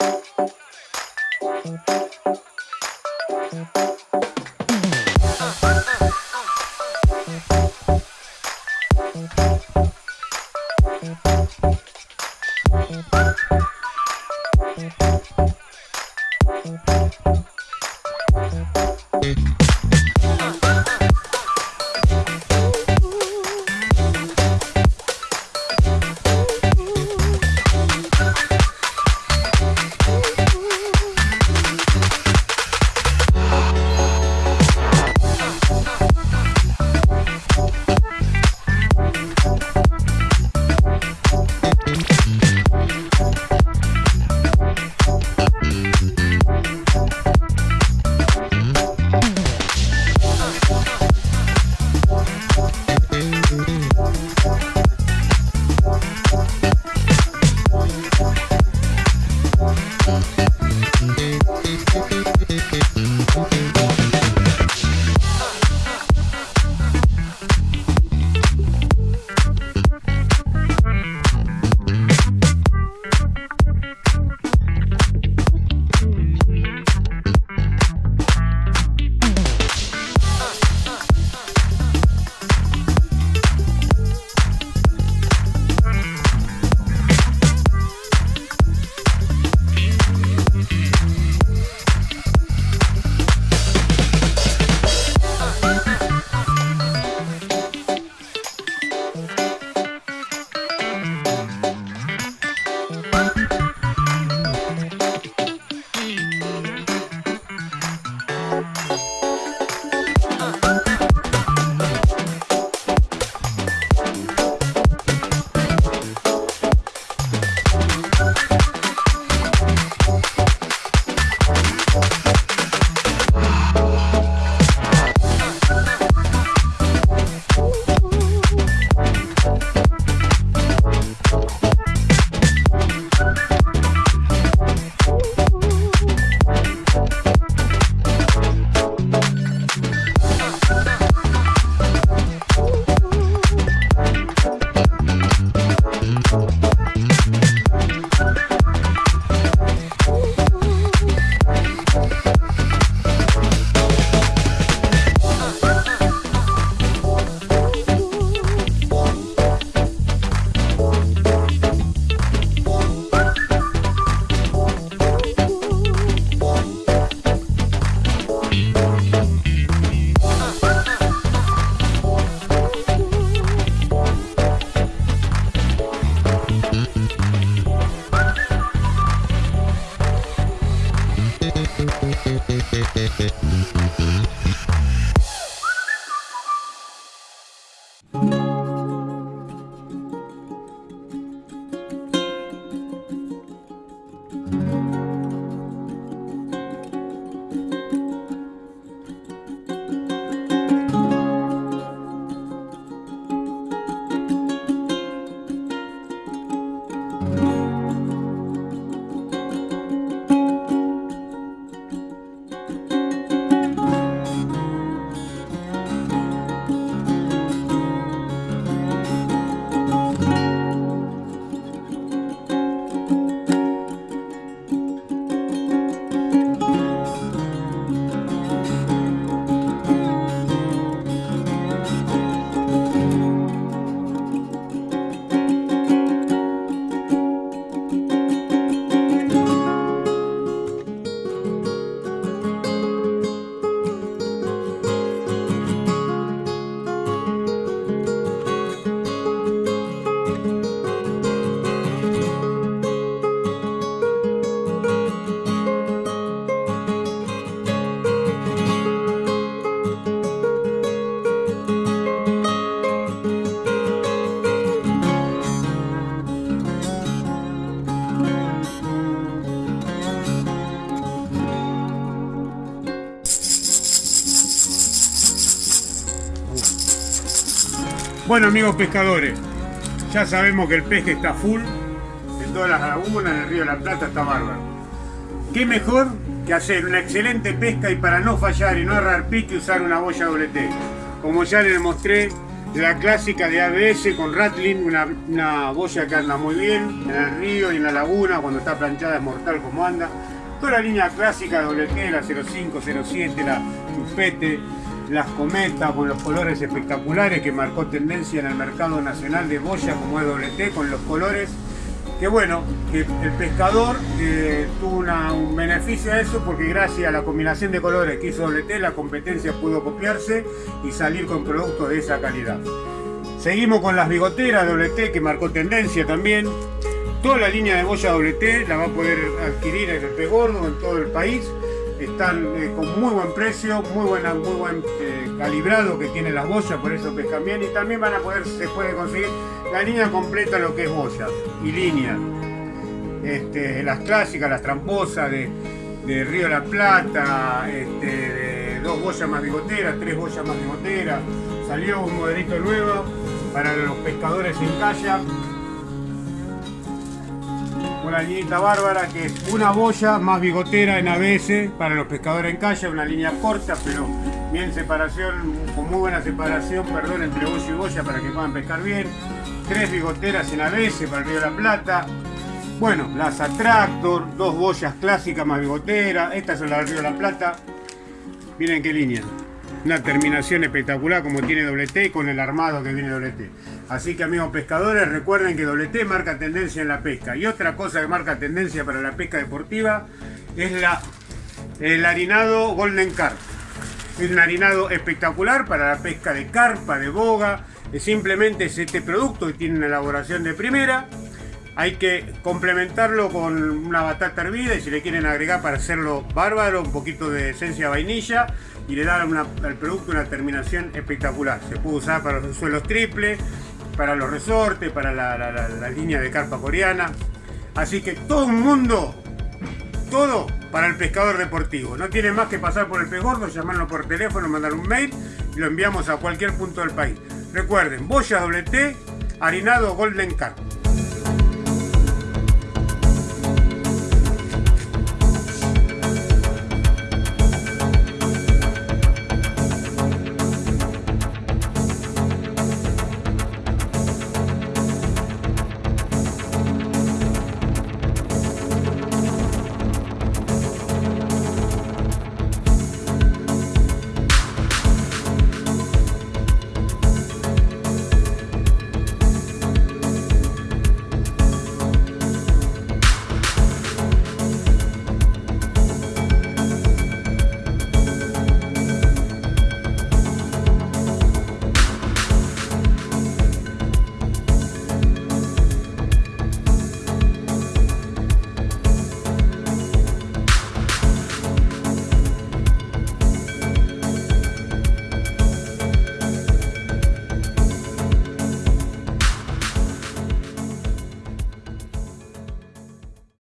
Thank you. Bueno amigos pescadores, ya sabemos que el peje está full en todas las lagunas, en el río de la Plata está bárbaro. ¿Qué mejor que hacer una excelente pesca y para no fallar y no agarrar pique usar una boya doble T? Como ya les mostré la clásica de ABS con Rattling, una, boya que anda muy bien en el río y en la laguna, cuando está planchada es mortal como anda. Toda la línea clásica de WT, la 05, 07, la Chupete, las cometas con los colores espectaculares que marcó tendencia en el mercado nacional de boya como es WT, con los colores que bueno, que el pescador eh, tuvo un beneficio a eso porque gracias a la combinación de colores que hizo WT, la competencia pudo copiarse y salir con productos de esa calidad. Seguimos con las bigoteras WT que marcó tendencia también. Toda la línea de boya WT la va a poder adquirir en el pez gordo en todo el país. Están eh, con muy buen precio, muy, buena, muy buen eh, calibrado que tienen las boyas, por eso pescan bien. Y también van a poder, se puede conseguir la línea completa lo que es boya y línea. Este, las clásicas, las tramposas de, de Río La Plata, este, dos boyas más bigoteras, tres boyas más bigoteras. Salió un modelito nuevo para los pescadores en calla. Linita bárbara que es una boya más bigotera en ABS para los pescadores en calla, una línea corta pero bien separación, con muy buena separación, perdón, entre boya y boya para que puedan pescar bien tres bigoteras en ABS para el Río de la Plata. Bueno, las Attractor, dos boyas clásicas más bigotera. Estas son las del Río de la Plata. Miren qué línea. Una terminación espectacular como tiene WT con el armado que viene WT. Así que amigos pescadores, recuerden que WT marca tendencia en la pesca. Y otra cosa que marca tendencia para la pesca deportiva es el harinado Golden Carp. Es un harinado espectacular para la pesca de carpa, de boga, simplemente es este producto que tiene una elaboración de primera. Hay que complementarlo con una batata hervida y si le quieren agregar para hacerlo bárbaro, un poquito de esencia vainilla y le dan al producto una terminación espectacular. Se puede usar para los suelos triples, para los resortes, para la, línea de carpa coreana. Así que todo un mundo, todo para el pescador deportivo. No tiene más que pasar por el pez gordo, llamarlo por teléfono, mandar un mail y lo enviamos a cualquier punto del país. Recuerden, boya doble T, harinado Golden Carp.